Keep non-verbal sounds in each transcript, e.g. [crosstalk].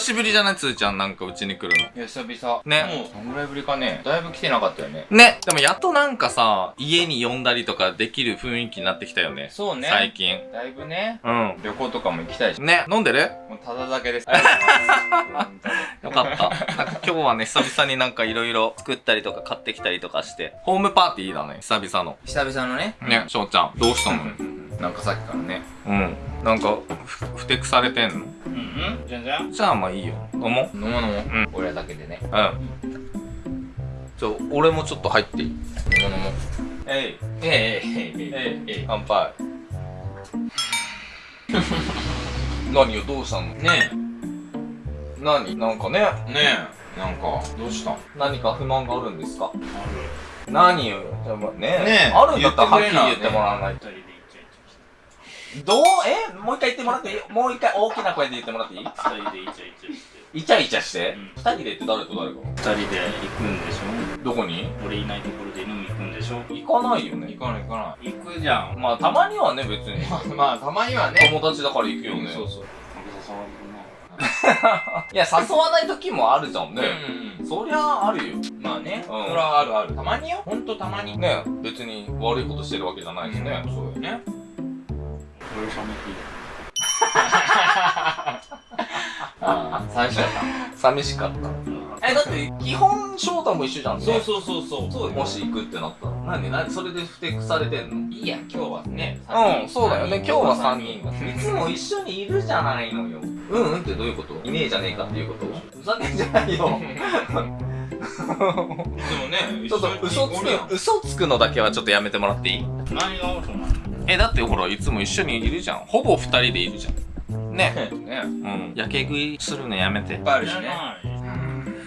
久しぶりじゃないつーちゃんなんかうちに来るの。いや久々。ね。もうどんぐらいぶりかね。だいぶ来てなかったよね。ね。でもやっとなんかさ家に呼んだりとかできる雰囲気になってきたよね。そうね。最近。だいぶね。うん。旅行とかも行きたいしね。飲んでる？もうただだけです。[laughs] よかった。なんか今日はね、久々になんかいろいろ作ったりとか買ってきたりとかして、ホームパーティーだね、久々の。久々のね。ね、翔ちゃん、どうしたの？なんかさっきからね。うん。なんか、ふ、ふてくされてんの？うん？全然？じゃあまあいいよ。飲もう。飲もう飲もう、うん、俺だけでね。うん。じゃあ俺もちょっと入っていい？飲もう飲もう。えい。えいえいえいえい。乾杯。[laughs] 何よどうしたの？ねえ。何？なんかね。ねえ。なんかどうした？何か不満があるんですか？ある。何よ、ねえ、ね。え。あるんだったらはっきり言ってもらわないと。どうえもう一回言ってもらっていい？もう一回大きな声で言ってもらっていい？二人でイチャイチャして。イチャイチャして？うん。二人でって誰と誰が？二人で行くんでしどこに？ょ俺いないところで飲み行くんでしょ？行かないよね。行かない行か行くじゃん。まあたまにはね別に。な [laughs] いまあたまにはね。友達だから行くよね。そうそう。いや誘わない時もあるじゃんね。うんそりゃあるよ。まあね、うん。それはあるある。たまによ。ほんとたまに。ね。別に悪いことしてるわけじゃないしね。そうよねな俺冷めていい [laughs] ああ最初だっ寂しかった。えだって基本翔太も一緒じゃんね。そうそうそうそう。そうもし行くってなったら何何それでふてくされてんの？いいや今日はねうん、そうだよね。今日は3人。いつも一緒にいるじゃないのよ。うんうんってどういうこと？いねえじゃねえかっていうこと？ふざけんじゃないよ。いつもね [laughs] ちょっと嘘つく、嘘つくのだけはちょっとやめてもらっていい？何が嘘なの？え、だってほら、いつも一緒にいるじゃん。ほぼ二人でいるじゃん。ね。[laughs] ねうん。やけ食いするのやめていっ。ぱいあるしね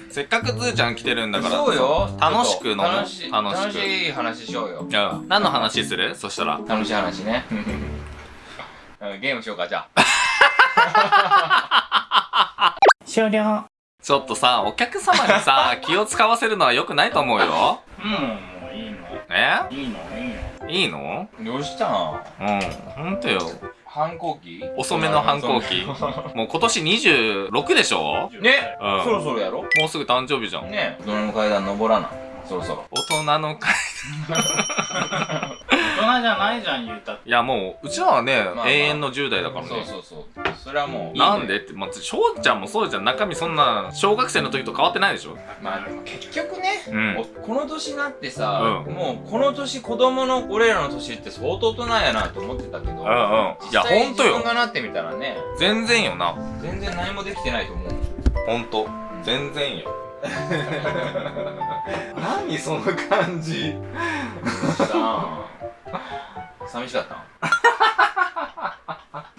せっかくズーちゃん来てるんだから。そうよ楽しく飲もう。楽しい楽しく。楽しい話しようよいや、何の話する？そしたら。楽しい話ねうん [laughs] ゲームしようかじゃあ終了 [laughs] ちょっとさ、お客様にさ、気を使わせるのは良くないと思うよ。うんえ？いいの？いいの？いいの？どうしたん。うん、ほんとよ。反抗期？遅めの反抗期。もう今年26でしょ？ね。うん。そろそろやろ？もうすぐ誕生日じゃん。ね。大人の階段登らな。そろそろ。大人の会。大 [laughs] 人じゃないじゃん言うたっていやもう、うちらはね、まあまあ永遠の10代だからね。そうそうそうそれはもうなんでって、まあ、翔ちゃんもそうじゃん。中身そんな、小学生の時と変わってないでしょまあ結局ねうん。おこの年になってさ、うもうこの年子供の俺らの年って相当大人やなと思ってたけど、うんうん。いや、実際ほんとよ自分。がなってみたらね全然よな。全然何もできてないと思うほんと。全然よ。[laughs] 何その感じ。[laughs] 寂しかったん [laughs]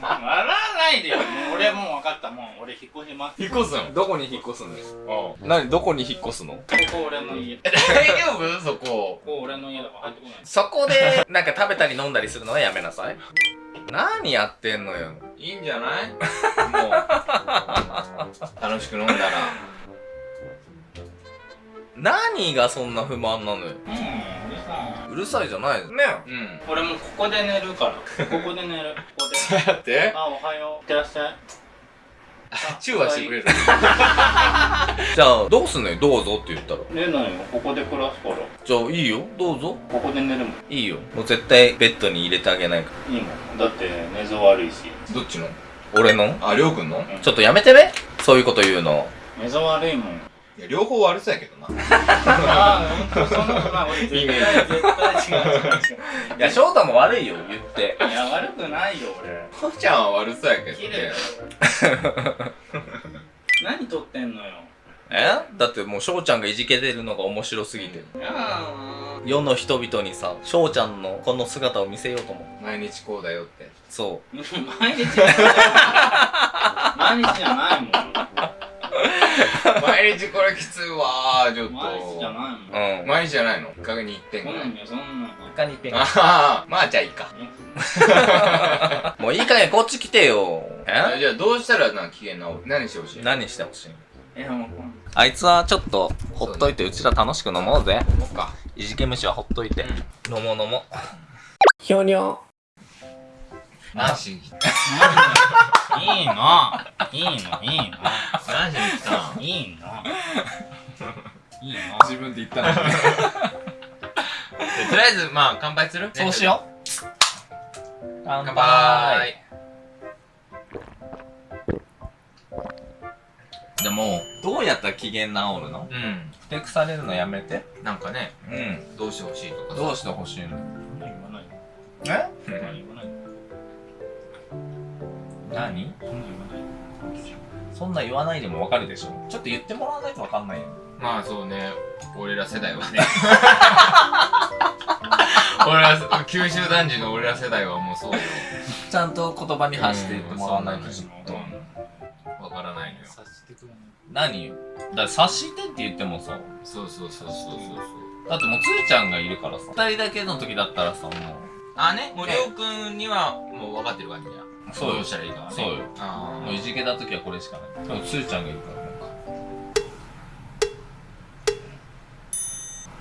笑わないでよ。もう俺もう分かった。もう俺引っ越します引っ越すんどこに引っ越すんです？あ何？どこに引っ越すの？ここ俺の家。こ大丈夫？そこ。こ俺の家だから入ってこない。そこで、なんか食べたり飲んだりするのはやめなさい。何やってんのよ？いいんじゃない？もう楽しく飲んだら。何がそんな不満なのよ？うんうるさいじゃない。ね。うん。い俺もうここで寝るから。ここで寝る。ここで。[laughs] だって。あおはよう。いってらっしゃい。チューはしてくれる。[laughs] じゃあ、どうすんのよ、どうぞって言ったら。寝ないよ。ここで暮らすから。じゃあ、いいよ、どうぞ。ここで寝るもん。いいよ。もう絶対ベッドに入れてあげないかいいもん。だって寝相悪いし。どっちの？ら。俺の？ありょうくんの？ちょっとやめてね。そういうこと言うの。寝相悪いもんいや両方悪そうやけどな。ああそんなことない。俺絶対絶対違う。いや、翔太も悪いよ、言って。いや悪くないよ俺。こうちゃんは悪そうやけど綺麗 [laughs] 何撮ってんのよ。え？だってもう翔ちゃんがいじけてるのが面白すぎて。いやー。世の人々にさ、翔ちゃんのこの姿を見せようと思う。毎日こうだよって。そ [laughs] 毎日毎日じゃないもん毎日これきついわーちょっと。毎日じゃないもん。う。うん。毎日じゃないの？1ヶ月に1点ぐらい。そんなんよそんなん他にペンああまあじゃあいいか。[laughs] もういい加減こっち来てよ。え？じゃあどうしたらな機嫌直る？何してほしい？何してほしいいやもうあいつはちょっとほっといてうちら楽しく飲もうぜ。もうか。いじけ虫はほっといて。飲もう飲もう。ひょにょ。なし [laughs] いいの。いいのいいの。何しに来たんいいの。いいの。自分で言ったの。[laughs] とりあえずまあ乾杯する？そうしよう。乾乾杯。杯でもどうやったら機嫌治るの？うん。ふてくされるのやめて。なんかねうん。どうしてほしいとかさ。どうしてほしいの？そんな言わないえ？そんな言わない何？そんな言わないそんな言わないでもわかるでしょ。ちょっと言ってもらわないとわかんないよ。まあそうね。俺ら世代はね。[laughs] 俺ら九州男児の俺ら世代はもうそうよ。ちゃんと言葉に発して言ってもらわないとちょっと。わからないのよ。察してくれない何よだ察してって言ってもさ。そうそうそうそうそう。そうだってもうつーちゃんがいるからさ。二人だけの時だったらさもあね？森尾くんにはもう分かってる感じやうそうよ。したらいいかはね。そうよ。あもういじけた時はこれしかない。でもつーちゃんがいるからなんか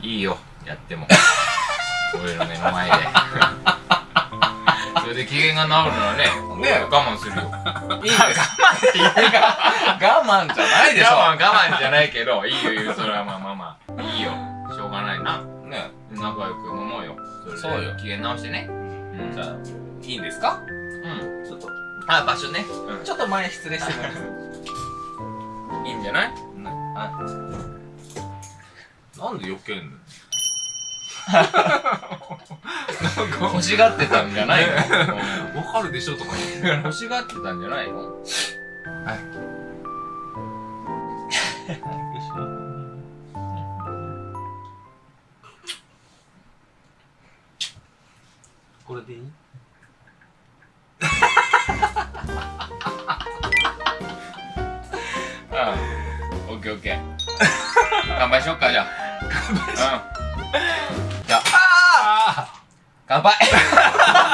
いいよ。やっても。[laughs] 俺の目の前で。それで機嫌が治るならねね我慢するよ。[laughs] いいです我慢じゃないでしょ。我慢我慢じゃないけどいいよいいよ。それはまあまあまあ。いいよ。しょうがないな。ね仲良く飲もうよ。そうよ。機嫌直してね。うん。じゃあいいんですか？うん。ちょっと。あ場所ね。ちょっと前失礼してもらっていいんじゃない？あ。なんで避けんの？[laughs] 欲しがってたんじゃないの？[laughs] わかるでしょとか言って欲しがってたんじゃないの？これでいい？ケーオッケー。乾杯しよっかじゃあ。[laughs] 乾杯しよう、うん、じゃあ。乾杯 [laughs]